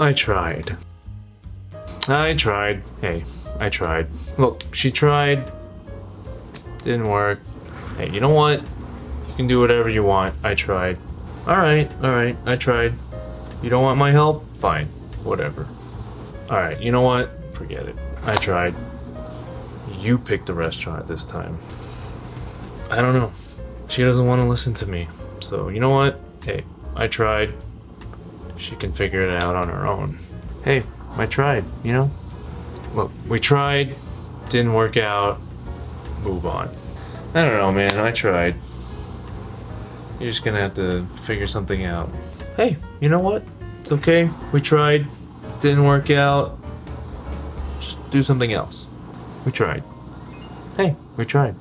I tried. I tried. Hey, I tried. Look, she tried. Didn't work. Hey, you know what? You can do whatever you want. I tried. Alright, alright, I tried. You don't want my help? Fine. Whatever. Alright, you know what? Forget it. I tried. You picked the restaurant this time. I don't know. She doesn't want to listen to me. So, you know what? Hey, I tried. She can figure it out on her own. Hey, I tried, you know? Look, we tried, didn't work out, move on. I don't know, man, I tried. You're just gonna have to figure something out. Hey, you know what? It's okay. We tried, didn't work out. Just do something else. We tried. Hey, we tried.